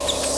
you